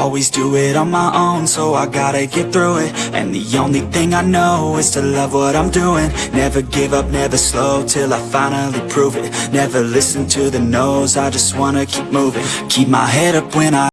always do it on my own So I gotta get through it. And the only thing I know is to love what I'm doing. Never give up, never slow Till I finally prove it. Never listen to the no's I just wanna keep moving. Keep my head up when I